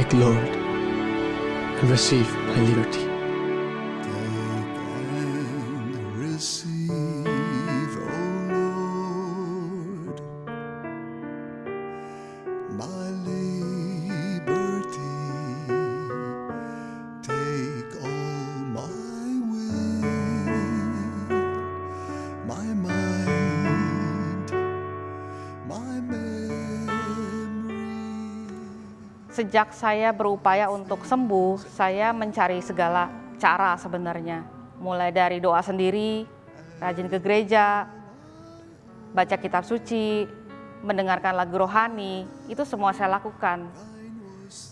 Take, Lord, and receive my liberty. Sejak saya berupaya untuk sembuh, saya mencari segala cara sebenarnya. Mulai dari doa sendiri, rajin ke gereja, baca kitab suci, mendengarkan lagu rohani, itu semua saya lakukan.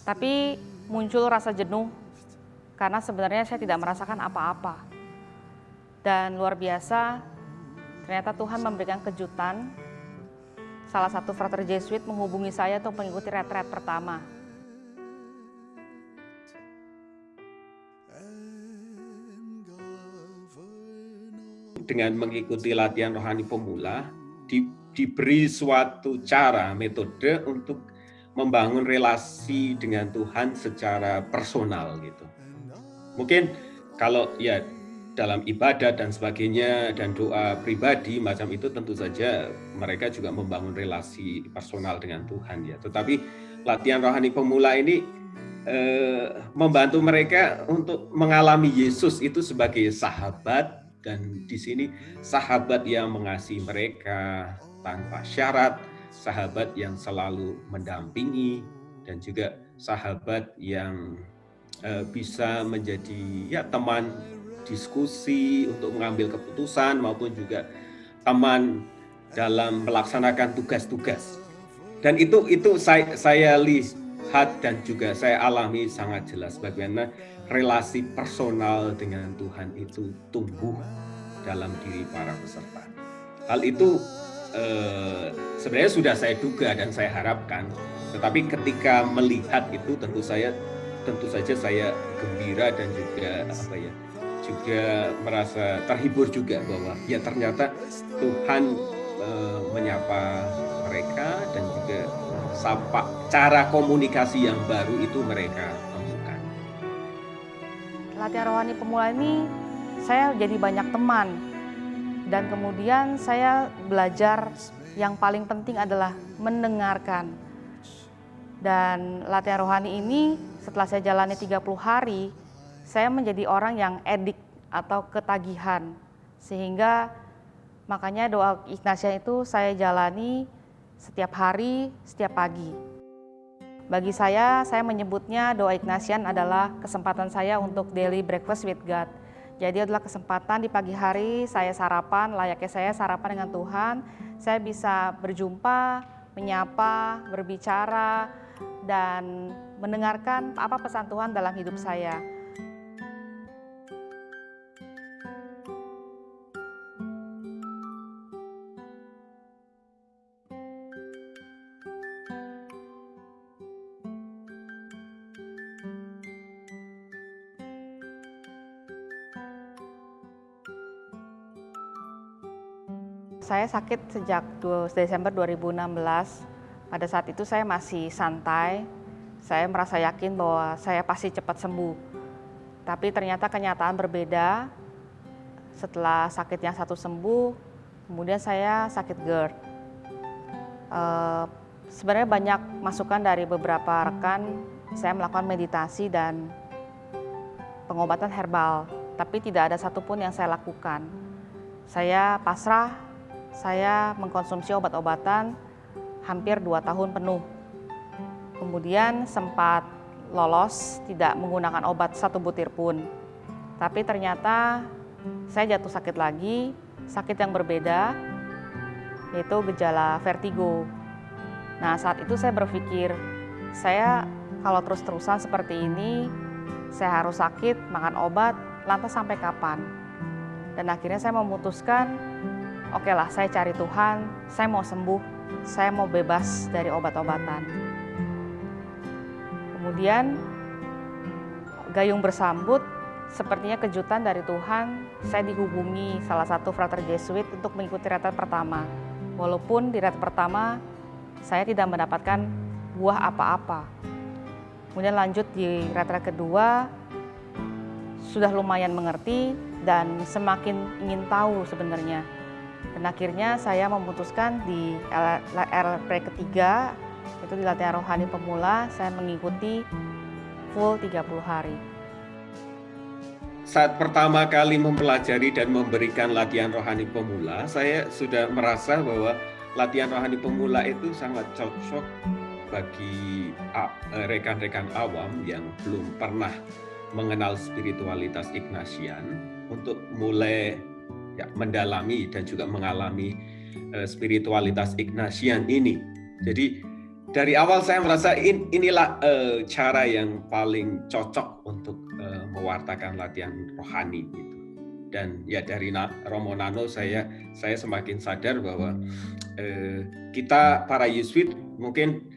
Tapi muncul rasa jenuh karena sebenarnya saya tidak merasakan apa-apa. Dan luar biasa, ternyata Tuhan memberikan kejutan. Salah satu frater Jesuit menghubungi saya untuk mengikuti retret pertama. Dengan mengikuti latihan rohani pemula di- diberi suatu cara metode untuk membangun relasi dengan Tuhan secara personal gitu. Mungkin kalau ya dalam ibadah dan sebagainya dan doa pribadi macam itu tentu saja mereka juga membangun relasi personal dengan Tuhan ya. Tetapi latihan rohani pemula ini eh, membantu mereka untuk mengalami Yesus itu sebagai sahabat dan di sini sahabat yang mengasihi mereka tanpa syarat, sahabat yang selalu mendampingi dan juga sahabat yang eh, bisa menjadi ya teman diskusi untuk mengambil keputusan maupun juga teman dalam melaksanakan tugas-tugas. Dan itu itu saya, saya lihat dan juga saya alami sangat jelas bagaimana relasi personal dengan Tuhan itu tumbuh dalam diri para peserta. Hal itu eh, sebenarnya sudah saya duga dan saya harapkan, tetapi ketika melihat itu tentu saya tentu saja saya gembira dan juga apa ya juga merasa terhibur juga bahwa ya ternyata Tuhan eh, menyapa mereka dan juga sapa cara komunikasi yang baru itu mereka. Latihan rohani pemula ini saya jadi banyak teman dan kemudian saya belajar yang paling penting adalah mendengarkan. Dan latihan rohani ini setelah saya jalani 30 hari, saya menjadi orang yang edik atau ketagihan. Sehingga makanya doa Ignatia itu saya jalani setiap hari, setiap pagi. Bagi saya, saya menyebutnya doa Ignatian adalah kesempatan saya untuk daily breakfast with God. Jadi adalah kesempatan di pagi hari saya sarapan, layaknya saya sarapan dengan Tuhan. Saya bisa berjumpa, menyapa, berbicara, dan mendengarkan apa pesan Tuhan dalam hidup saya. Saya sakit sejak Desember 2016. Pada saat itu saya masih santai. Saya merasa yakin bahwa saya pasti cepat sembuh. Tapi ternyata kenyataan berbeda. Setelah sakit yang satu sembuh, kemudian saya sakit GERD. Eh, sebenarnya banyak masukan dari beberapa rekan. Saya melakukan meditasi dan pengobatan herbal, tapi tidak ada satupun yang saya lakukan. Saya pasrah saya mengkonsumsi obat-obatan hampir dua tahun penuh. Kemudian sempat lolos tidak menggunakan obat satu butir pun. Tapi ternyata saya jatuh sakit lagi, sakit yang berbeda, yaitu gejala vertigo. Nah saat itu saya berpikir, saya kalau terus-terusan seperti ini, saya harus sakit, makan obat, lantas sampai kapan? Dan akhirnya saya memutuskan oke lah saya cari Tuhan, saya mau sembuh, saya mau bebas dari obat-obatan. Kemudian gayung bersambut, sepertinya kejutan dari Tuhan, saya dihubungi salah satu frater Jesuit untuk mengikuti retret pertama. Walaupun di retret pertama saya tidak mendapatkan buah apa-apa. Kemudian lanjut di retret kedua, sudah lumayan mengerti dan semakin ingin tahu sebenarnya. Dan akhirnya saya memutuskan di RP ketiga, itu di latihan rohani pemula, saya mengikuti full 30 hari. Saat pertama kali mempelajari dan memberikan latihan rohani pemula, saya sudah merasa bahwa latihan rohani pemula itu sangat cocok bagi rekan-rekan awam yang belum pernah mengenal spiritualitas Ignatian untuk mulai ya, mendalami dan juga mengalami uh, spiritualitas Ignatian ini. Jadi dari awal saya merasa in, inilah uh, cara yang paling cocok untuk uh, mewartakan latihan rohani itu. Dan ya dari Romo Nano saya saya semakin sadar bahwa uh, kita para Yesuit mungkin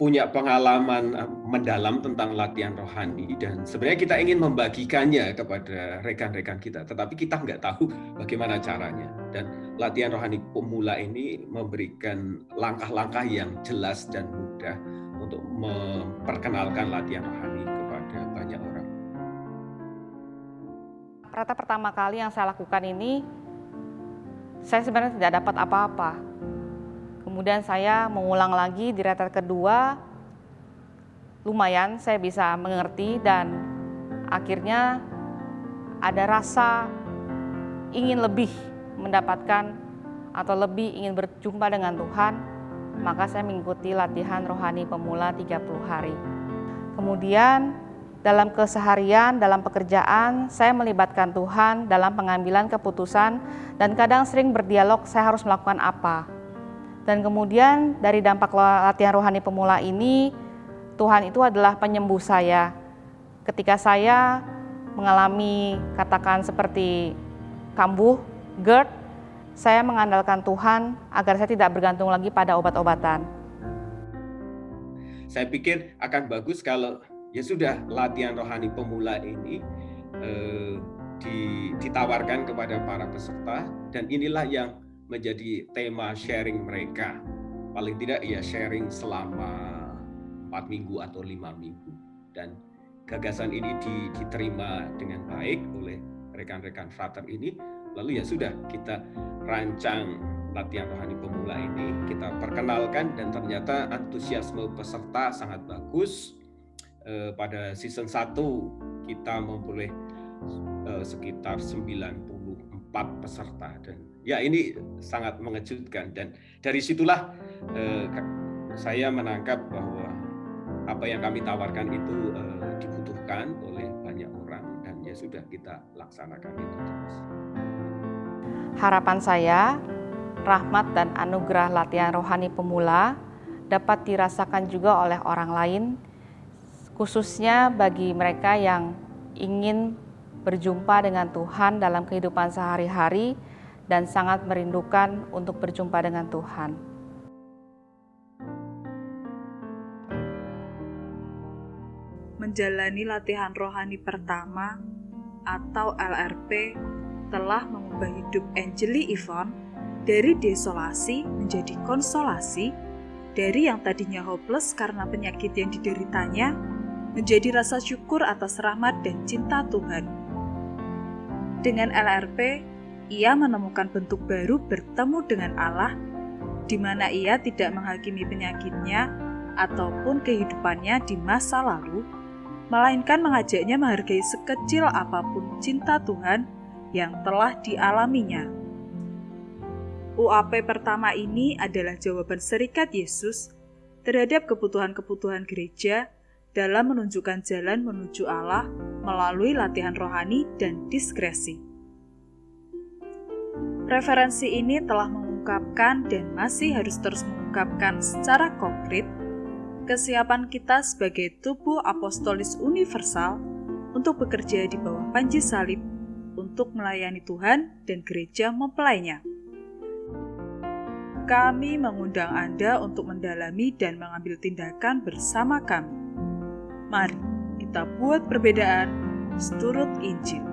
punya pengalaman eh, mendalam tentang latihan rohani dan sebenarnya kita ingin membagikannya kepada rekan-rekan kita, tetapi kita nggak tahu bagaimana caranya. Dan latihan rohani pemula ini memberikan langkah-langkah yang jelas dan mudah untuk memperkenalkan latihan rohani kepada banyak orang. Rata pertama kali yang saya lakukan ini, saya sebenarnya tidak dapat apa-apa Kemudian saya mengulang lagi di retret kedua, lumayan saya bisa mengerti dan akhirnya ada rasa ingin lebih mendapatkan atau lebih ingin berjumpa dengan Tuhan, maka saya mengikuti latihan rohani pemula 30 hari. Kemudian dalam keseharian, dalam pekerjaan, saya melibatkan Tuhan dalam pengambilan keputusan dan kadang sering berdialog saya harus melakukan apa. Dan kemudian dari dampak latihan rohani pemula ini, Tuhan itu adalah penyembuh saya. Ketika saya mengalami katakan seperti kambuh, GERD, saya mengandalkan Tuhan agar saya tidak bergantung lagi pada obat-obatan. Saya pikir akan bagus kalau ya sudah latihan rohani pemula ini eh, ditawarkan kepada para peserta dan inilah yang menjadi tema sharing mereka. Paling tidak ya sharing selama empat minggu atau lima minggu. Dan gagasan ini diterima dengan baik oleh rekan-rekan frater ini. Lalu ya sudah kita rancang latihan rohani pemula ini, kita perkenalkan dan ternyata antusiasme peserta sangat bagus. Eh, pada season 1 kita memperoleh eh, sekitar 94 peserta dan ya ini sangat mengejutkan dan dari situlah eh, saya menangkap bahwa apa yang kami tawarkan itu eh, dibutuhkan oleh banyak orang dan ya sudah kita laksanakan itu terus. Harapan saya rahmat dan anugerah latihan rohani pemula dapat dirasakan juga oleh orang lain khususnya bagi mereka yang ingin berjumpa dengan Tuhan dalam kehidupan sehari-hari dan sangat merindukan untuk berjumpa dengan Tuhan. Menjalani latihan rohani pertama atau LRP telah mengubah hidup Angeli Yvonne dari desolasi menjadi konsolasi, dari yang tadinya hopeless karena penyakit yang dideritanya, menjadi rasa syukur atas rahmat dan cinta Tuhan. Dengan LRP, ia menemukan bentuk baru bertemu dengan Allah, di mana ia tidak menghakimi penyakitnya ataupun kehidupannya di masa lalu, melainkan mengajaknya menghargai sekecil apa pun cinta Tuhan yang telah dialaminya. UAP pertama ini adalah jawaban serikat Yesus terhadap kebutuhan-kebutuhan gereja dalam menunjukkan jalan menuju Allah melalui latihan rohani dan diskresi. Referensi ini telah mengungkapkan dan masih harus terus mengungkapkan secara konkret kesiapan kita sebagai tubuh apostolis universal untuk bekerja di bawah panji salib untuk melayani Tuhan dan gereja mempelainya. Kami mengundang Anda untuk mendalami dan mengambil tindakan bersama kami. Mari kita buat perbedaan seturut Injil.